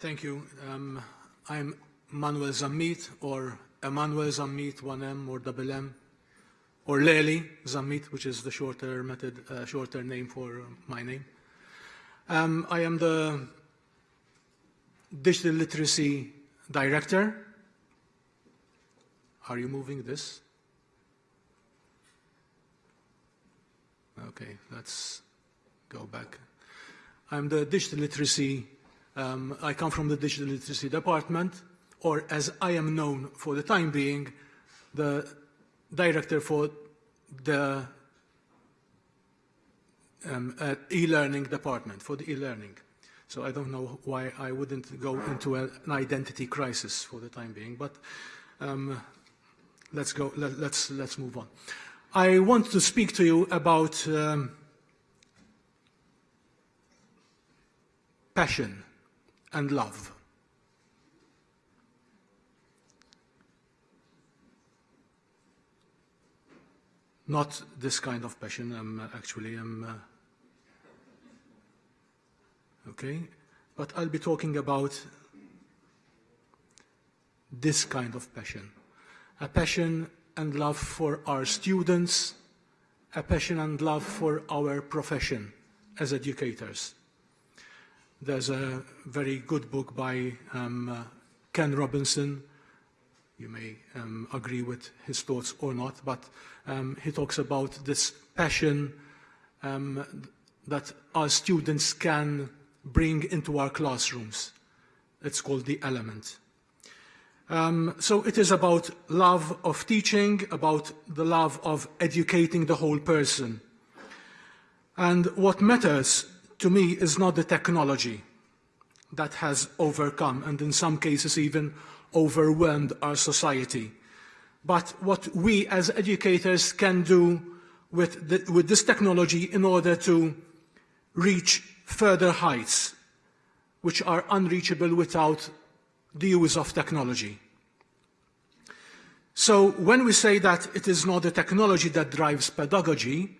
Thank you. Um, I'm Manuel Zammit, or Emmanuel Zammit, 1M or double M, or Lely Zammit, which is the shorter method, uh, shorter name for my name. Um, I am the Digital Literacy Director. Are you moving this? Okay, let's go back. I'm the Digital Literacy um, I come from the Digital Literacy Department, or as I am known for the time being, the director for the um, uh, e-learning department, for the e-learning. So I don't know why I wouldn't go into a, an identity crisis for the time being, but um, let's go, let, us let's, let's move on. I want to speak to you about um, passion and love. Not this kind of passion, I'm uh, actually, I'm, uh, okay? But I'll be talking about this kind of passion. A passion and love for our students, a passion and love for our profession as educators. There's a very good book by um, uh, Ken Robinson. You may um, agree with his thoughts or not, but um, he talks about this passion um, that our students can bring into our classrooms. It's called the element. Um, so it is about love of teaching, about the love of educating the whole person. And what matters to me, is not the technology that has overcome and in some cases even overwhelmed our society, but what we as educators can do with, the, with this technology in order to reach further heights which are unreachable without the use of technology. So when we say that it is not the technology that drives pedagogy,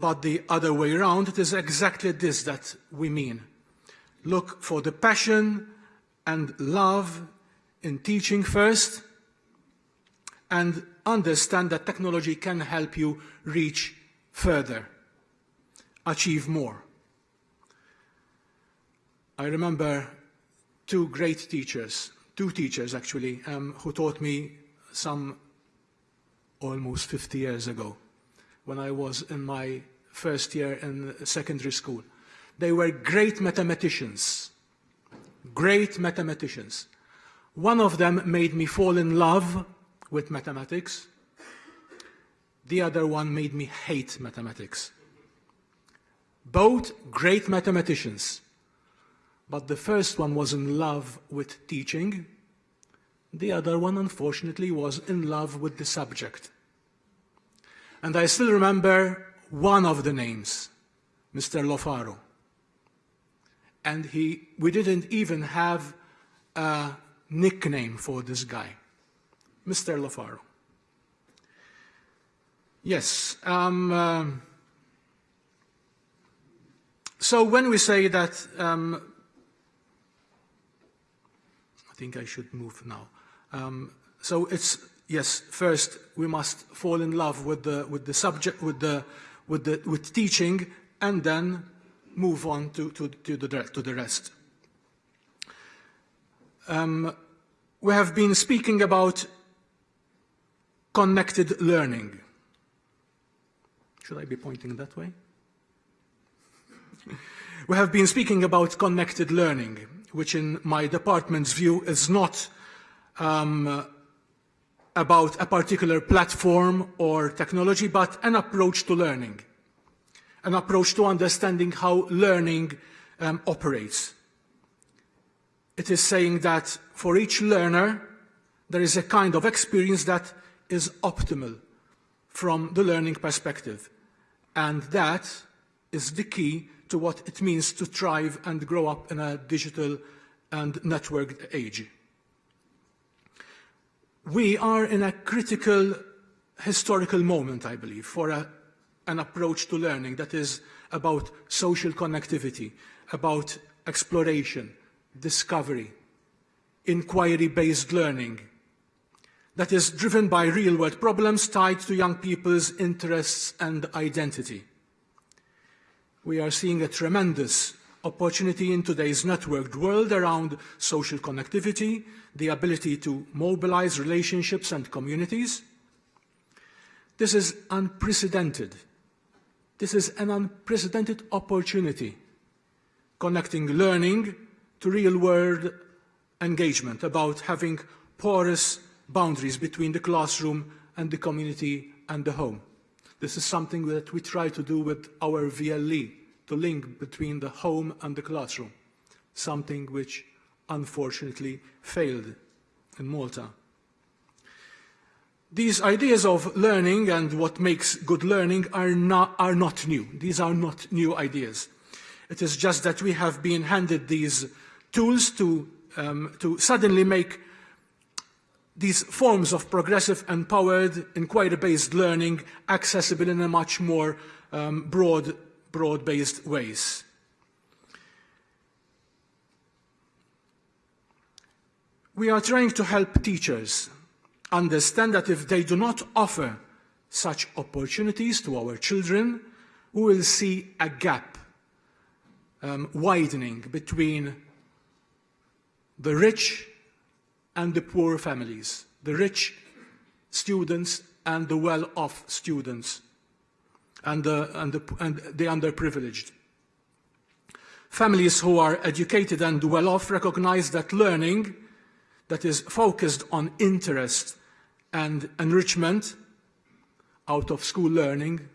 but the other way around, it is exactly this that we mean. Look for the passion and love in teaching first, and understand that technology can help you reach further, achieve more. I remember two great teachers, two teachers actually, um, who taught me some almost 50 years ago when I was in my first year in secondary school. They were great mathematicians, great mathematicians. One of them made me fall in love with mathematics. The other one made me hate mathematics. Both great mathematicians. But the first one was in love with teaching. The other one, unfortunately, was in love with the subject. And I still remember one of the names, Mr. Lofaro. And he, we didn't even have a nickname for this guy, Mr. Lofaro. Yes. Um, uh, so when we say that, um, I think I should move now. Um, so it's yes. First, we must fall in love with the with the subject with the with, the, with teaching and then move on to, to, to, the, to the rest. Um, we have been speaking about connected learning. Should I be pointing that way? we have been speaking about connected learning, which in my department's view is not um, about a particular platform or technology, but an approach to learning, an approach to understanding how learning um, operates. It is saying that for each learner, there is a kind of experience that is optimal from the learning perspective. And that is the key to what it means to thrive and grow up in a digital and networked age we are in a critical historical moment, I believe, for a, an approach to learning that is about social connectivity, about exploration, discovery, inquiry-based learning that is driven by real-world problems tied to young people's interests and identity. We are seeing a tremendous opportunity in today's networked world around social connectivity, the ability to mobilize relationships and communities. This is unprecedented. This is an unprecedented opportunity connecting learning to real-world engagement about having porous boundaries between the classroom and the community and the home. This is something that we try to do with our VLE, to link between the home and the classroom, something which unfortunately failed in Malta. These ideas of learning and what makes good learning are not, are not new. These are not new ideas. It is just that we have been handed these tools to, um, to suddenly make these forms of progressive, empowered, inquiry-based learning accessible in a much more um, broad, broad-based ways. We are trying to help teachers understand that if they do not offer such opportunities to our children, we will see a gap um, widening between the rich and the poor families, the rich students and the well-off students, and the, and, the, and the underprivileged. Families who are educated and well-off recognize that learning that is focused on interest and enrichment out of school learning,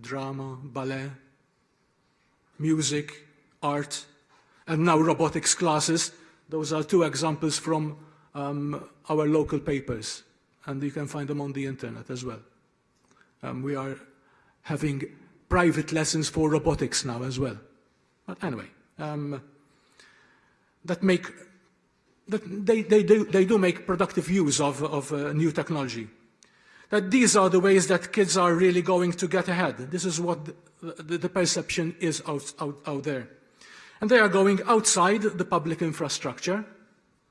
drama, ballet, music, art, and now robotics classes. Those are two examples from um, our local papers, and you can find them on the internet as well. Um, we are having private lessons for robotics now as well. But anyway, um, that make that they, they, do, they do make productive use of, of uh, new technology. That these are the ways that kids are really going to get ahead. This is what the, the, perception is out, out, out there. And they are going outside the public infrastructure,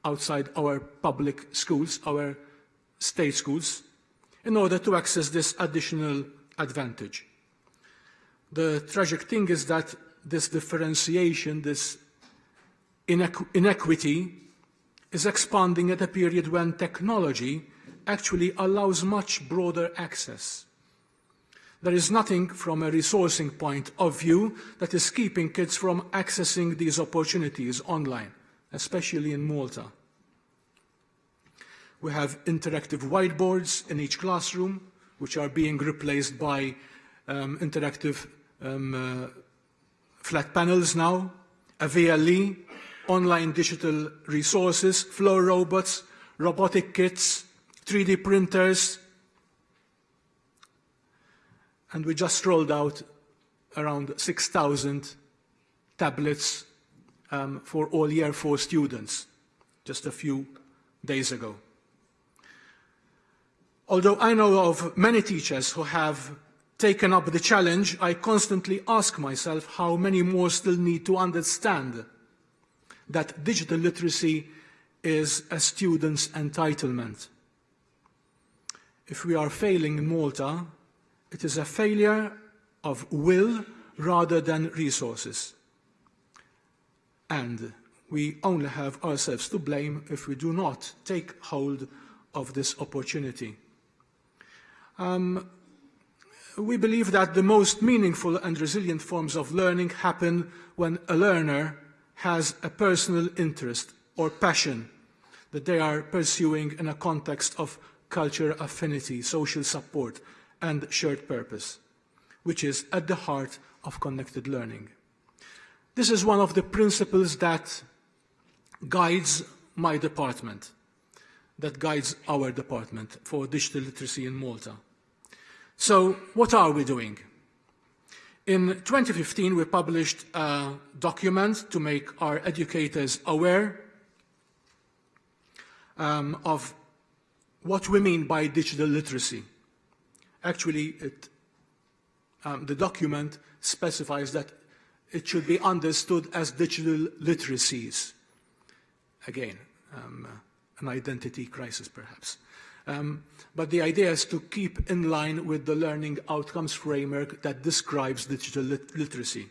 outside our public schools, our state schools, in order to access this additional advantage. The tragic thing is that this differentiation, this inequ inequity, is expanding at a period when technology actually allows much broader access. There is nothing from a resourcing point of view that is keeping kids from accessing these opportunities online, especially in Malta. We have interactive whiteboards in each classroom, which are being replaced by um, interactive um, uh, flat panels now, a VLE, online digital resources, flow robots, robotic kits, 3D printers, and we just rolled out around 6,000 tablets um, for all year four students just a few days ago. Although I know of many teachers who have taken up the challenge, I constantly ask myself how many more still need to understand that digital literacy is a student's entitlement. If we are failing in Malta, it is a failure of will rather than resources. And we only have ourselves to blame if we do not take hold of this opportunity. Um, we believe that the most meaningful and resilient forms of learning happen when a learner has a personal interest or passion that they are pursuing in a context of culture affinity, social support, and shared purpose, which is at the heart of connected learning. This is one of the principles that guides my department, that guides our department for digital literacy in Malta. So what are we doing? In 2015, we published a document to make our educators aware um, of what we mean by digital literacy. Actually, it, um, the document specifies that it should be understood as digital literacies. again, um, an identity crisis perhaps. Um, but the idea is to keep in line with the learning outcomes framework that describes digital lit literacy.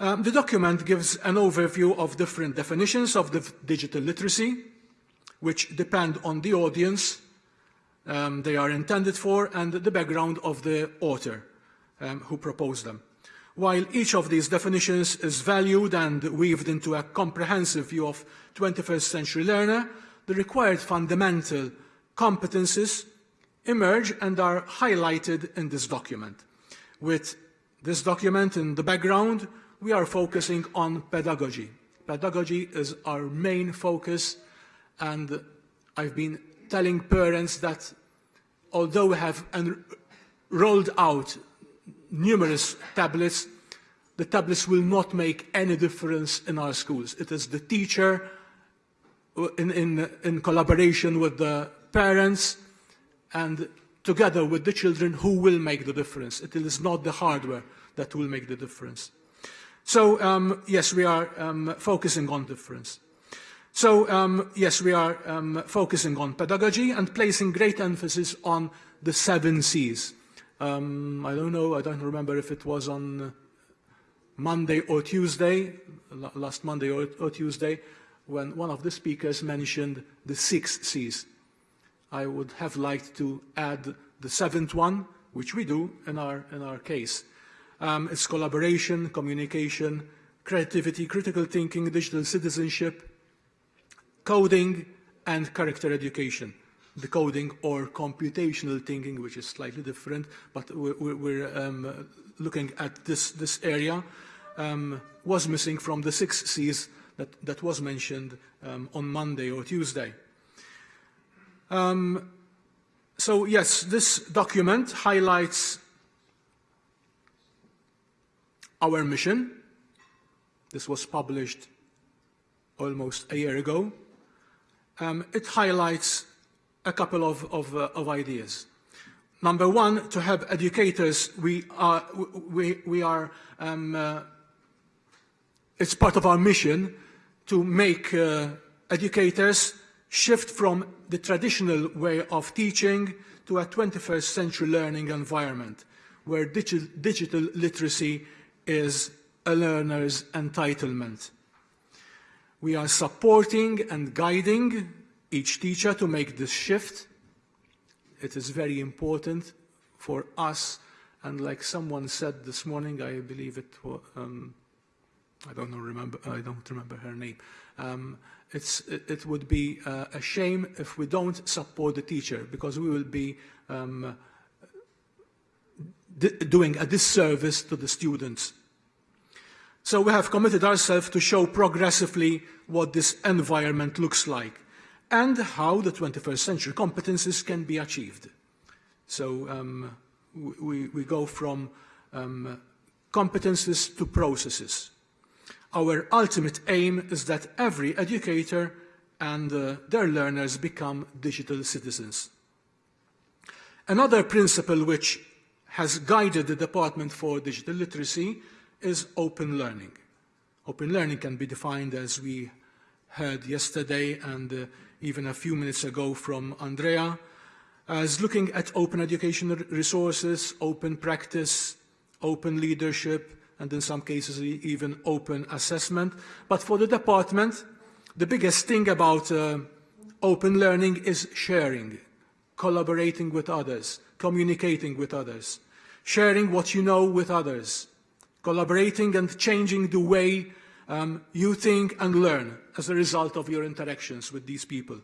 Um, the document gives an overview of different definitions of the digital literacy, which depend on the audience um, they are intended for and the background of the author um, who proposed them. While each of these definitions is valued and weaved into a comprehensive view of 21st century learner, the required fundamental competences emerge and are highlighted in this document. With this document in the background, we are focusing on pedagogy. Pedagogy is our main focus and I've been telling parents that although we have rolled out numerous tablets, the tablets will not make any difference in our schools. It is the teacher in, in, in collaboration with the parents and together with the children who will make the difference. It is not the hardware that will make the difference. So um, yes, we are um, focusing on difference. So um, yes, we are um, focusing on pedagogy and placing great emphasis on the seven C's. Um, I don't know, I don't remember if it was on Monday or Tuesday, last Monday or, or Tuesday, when one of the speakers mentioned the six C's. I would have liked to add the seventh one, which we do in our, in our case. Um, it's collaboration, communication, creativity, critical thinking, digital citizenship, coding, and character education. The coding or computational thinking, which is slightly different, but we're, we're um, looking at this, this area, um, was missing from the six C's that, that was mentioned um, on Monday or Tuesday. Um, so yes, this document highlights our mission. This was published almost a year ago. Um, it highlights a couple of, of, uh, of, ideas. Number one, to have educators, we are, we, we are um, uh, it's part of our mission to make uh, educators shift from the traditional way of teaching to a 21st century learning environment where digital, digital literacy is a learner's entitlement. We are supporting and guiding each teacher to make this shift. It is very important for us, and like someone said this morning, I believe it was, um, I don't know, remember, I don't remember her name. Um, it's, it, it, would be uh, a shame if we don't support the teacher because we will be um, doing a disservice to the students. So we have committed ourselves to show progressively what this environment looks like and how the 21st century competences can be achieved. So um, we, we go from um, competences to processes. Our ultimate aim is that every educator and uh, their learners become digital citizens. Another principle which has guided the Department for Digital Literacy is open learning. Open learning can be defined as we heard yesterday and uh, even a few minutes ago from Andrea, as looking at open educational resources, open practice, open leadership, and in some cases even open assessment. But for the department, the biggest thing about uh, open learning is sharing, collaborating with others, communicating with others, sharing what you know with others, collaborating and changing the way um, you think and learn as a result of your interactions with these people.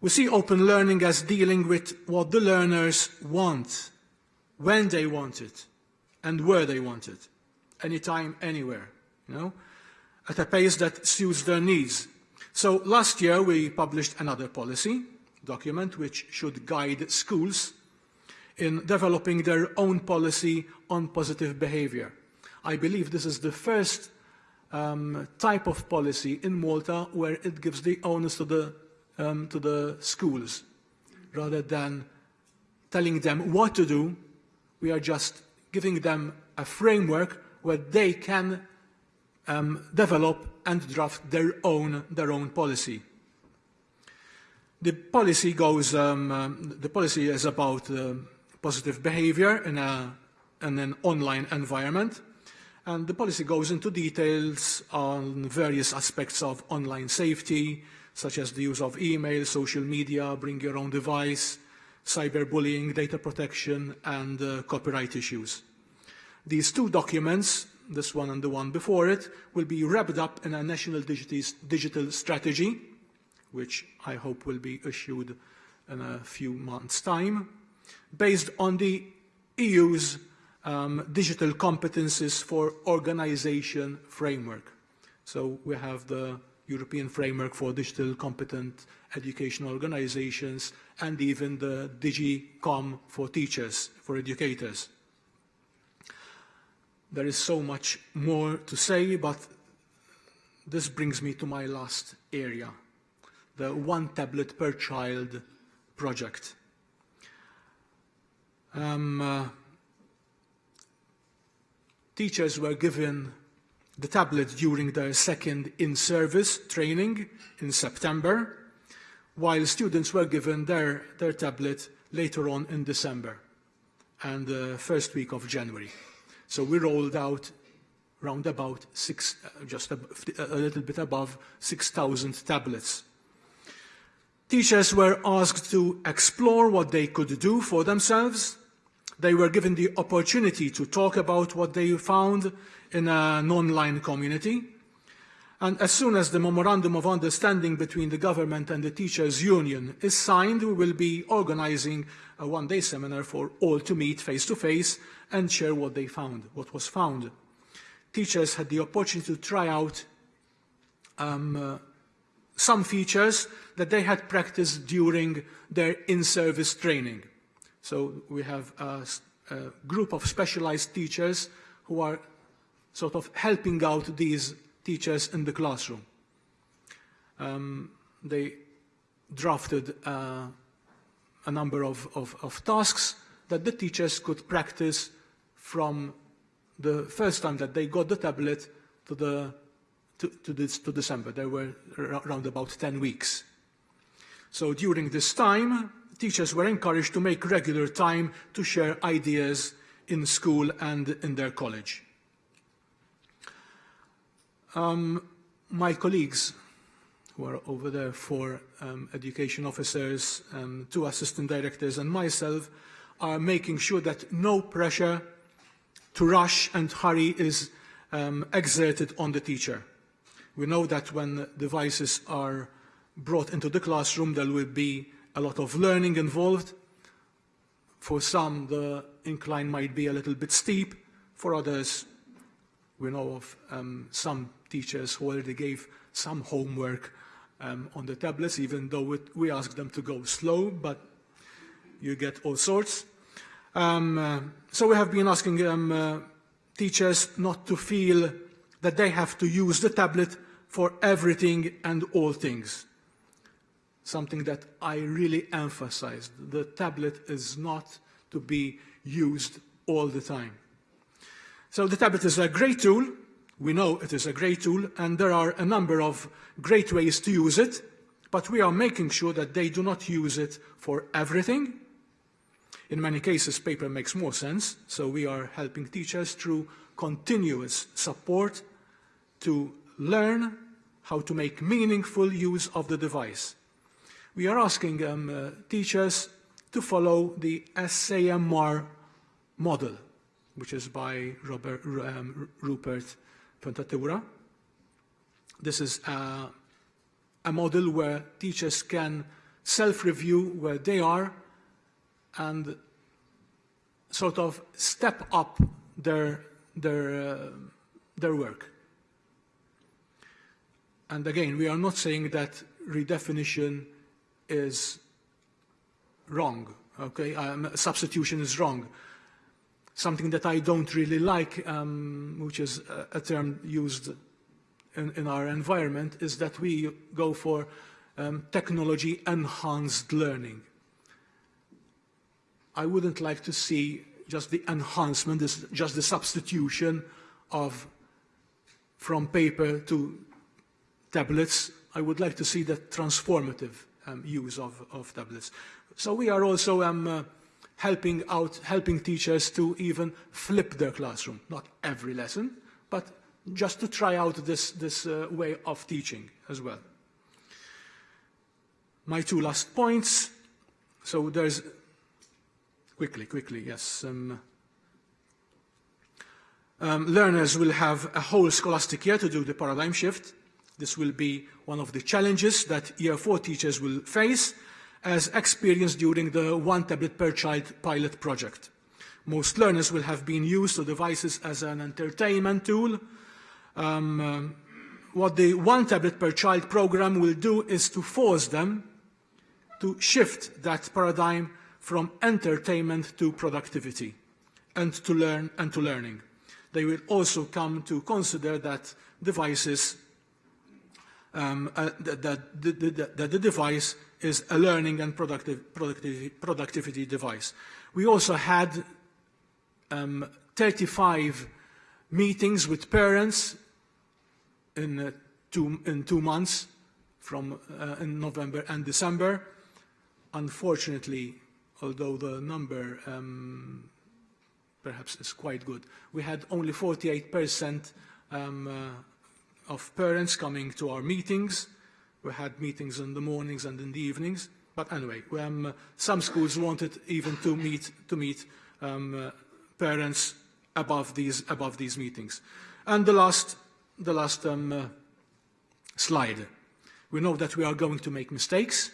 We see open learning as dealing with what the learners want, when they want it, and where they want it, anytime, anywhere, you know, at a pace that suits their needs. So last year we published another policy document which should guide schools in developing their own policy on positive behavior. I believe this is the first um, type of policy in Malta where it gives the onus to the, um, to the schools rather than telling them what to do. We are just giving them a framework where they can um, develop and draft their own, their own policy. The policy goes, um, um, the policy is about uh, positive behavior in, a, in an online environment. And the policy goes into details on various aspects of online safety, such as the use of email, social media, bring your own device, cyberbullying, data protection, and uh, copyright issues. These two documents, this one and the one before it, will be wrapped up in a national digital strategy, which I hope will be issued in a few months' time, based on the EU's um, digital competences for organization framework. So we have the European framework for digital competent educational organizations and even the DigComp for teachers, for educators. There is so much more to say, but this brings me to my last area, the one tablet per child project. Um, uh, teachers were given the tablet during their second in-service training in September, while students were given their, their tablet later on in December and the first week of January. So we rolled out round about six, uh, just a, a little bit above 6,000 tablets. Teachers were asked to explore what they could do for themselves. They were given the opportunity to talk about what they found in an online community. And as soon as the Memorandum of Understanding between the government and the Teachers Union is signed, we will be organizing a one-day seminar for all to meet face-to-face -face and share what they found, what was found. Teachers had the opportunity to try out um, uh, some features that they had practiced during their in-service training. So we have a, a group of specialized teachers who are sort of helping out these teachers in the classroom. Um, they drafted uh, a number of, of, of tasks that the teachers could practice from the first time that they got the tablet to, the, to, to, this, to December. There were around about 10 weeks. So during this time, teachers were encouraged to make regular time to share ideas in school and in their college. Um, my colleagues who are over there, four um, education officers, um, two assistant directors and myself, are making sure that no pressure to rush and hurry is um, exerted on the teacher. We know that when devices are brought into the classroom, there will be a lot of learning involved. For some, the incline might be a little bit steep. For others, we know of um, some teachers who already gave some homework um, on the tablets, even though we asked them to go slow, but you get all sorts. Um, uh, so we have been asking um, uh, teachers not to feel that they have to use the tablet for everything and all things. Something that I really emphasized. The tablet is not to be used all the time. So the tablet is a great tool, we know it is a great tool and there are a number of great ways to use it, but we are making sure that they do not use it for everything. In many cases, paper makes more sense, so we are helping teachers through continuous support to learn how to make meaningful use of the device. We are asking um, uh, teachers to follow the SAMR model, which is by Robert, um, Rupert Puentedura. This is a, a model where teachers can self-review where they are and sort of step up their, their, uh, their work. And again, we are not saying that redefinition is wrong, okay? Um, substitution is wrong something that I don't really like, um, which is a, a term used in, in, our environment, is that we go for um, technology-enhanced learning. I wouldn't like to see just the enhancement, this, just the substitution of from paper to tablets. I would like to see that transformative um, use of, of tablets. So we are also um, uh, helping out, helping teachers to even flip their classroom. Not every lesson, but just to try out this, this uh, way of teaching as well. My two last points. So there's, quickly, quickly, yes. Um, um, learners will have a whole scholastic year to do the paradigm shift. This will be one of the challenges that year four teachers will face as experienced during the one tablet per child pilot project. Most learners will have been used to devices as an entertainment tool. Um, um, what the one tablet per child program will do is to force them to shift that paradigm from entertainment to productivity and to learn and to learning. They will also come to consider that devices um, uh, that, that, the, that the device is a learning and productive, productivity, productivity device. We also had um, 35 meetings with parents in, uh, two, in two months from uh, in November and December. Unfortunately, although the number um, perhaps is quite good, we had only 48% um, uh, of parents coming to our meetings. We had meetings in the mornings and in the evenings. But anyway, um, some schools wanted even to meet, to meet um, parents above these, above these meetings. And the last, the last um, uh, slide. We know that we are going to make mistakes.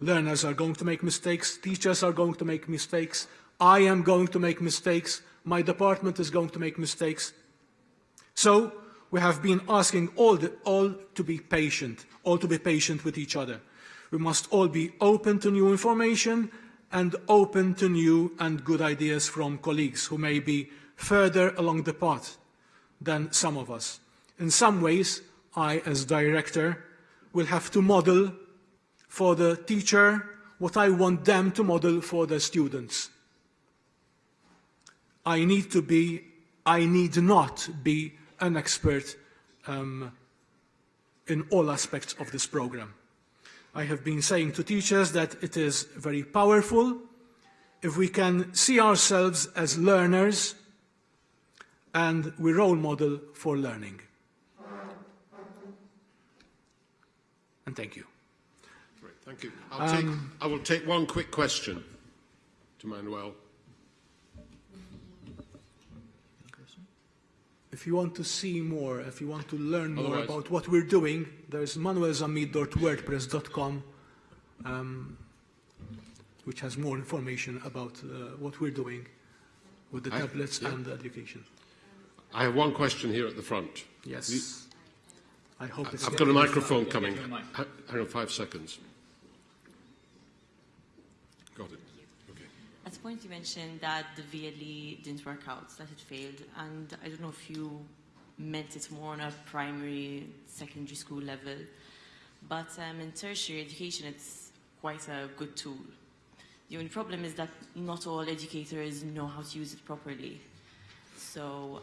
Learners are going to make mistakes. Teachers are going to make mistakes. I am going to make mistakes. My department is going to make mistakes. So we have been asking all, the, all to be patient, all to be patient with each other. We must all be open to new information and open to new and good ideas from colleagues who may be further along the path than some of us. In some ways, I, as director, will have to model for the teacher what I want them to model for the students. I need to be, I need not be an expert um, in all aspects of this program. I have been saying to teachers that it is very powerful if we can see ourselves as learners and we role model for learning. And thank you. Great, thank you. I'll take, um, I will take one quick question to Manuel. If you want to see more, if you want to learn more Otherwise. about what we're doing, there's manuelzammit.wordpress.com, um, which has more information about uh, what we're doing with the I, tablets yeah. and the education. I have one question here at the front. Yes. You, I hope it's I've got a microphone coming. Hang on five seconds. Got it point you mentioned that the VLE didn't work out, that it failed, and I don't know if you meant it more on a primary, secondary school level, but um, in tertiary education it's quite a good tool. The only problem is that not all educators know how to use it properly. So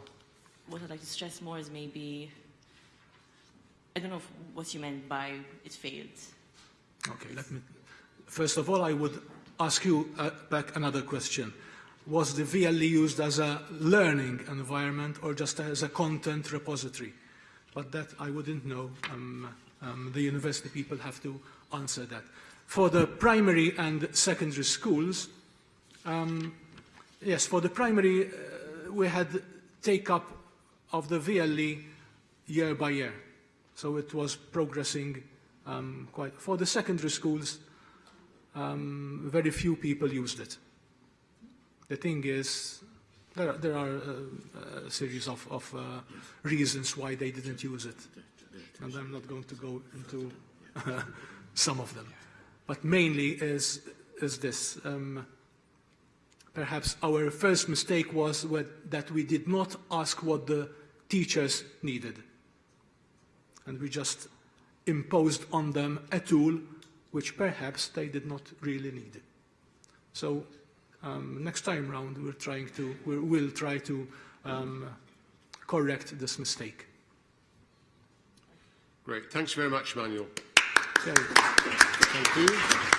what I'd like to stress more is maybe, I don't know what you meant by it failed. Okay, let me, first of all, I would ask you uh, back another question. Was the VLE used as a learning environment or just as a content repository? But that I wouldn't know. Um, um, the university people have to answer that. For the primary and secondary schools, um, yes, for the primary, uh, we had take-up of the VLE year by year. So it was progressing um, quite. For the secondary schools, um, very few people used it. The thing is, there are, there are uh, a series of, of uh, reasons why they didn't use it. And I'm not going to go into uh, some of them. But mainly is, is this. Um, perhaps our first mistake was that we did not ask what the teachers needed. And we just imposed on them a tool which perhaps they did not really need. So um, next time round, we're trying to, we will try to um, correct this mistake. Great. Thanks very much, Manuel. Thank you.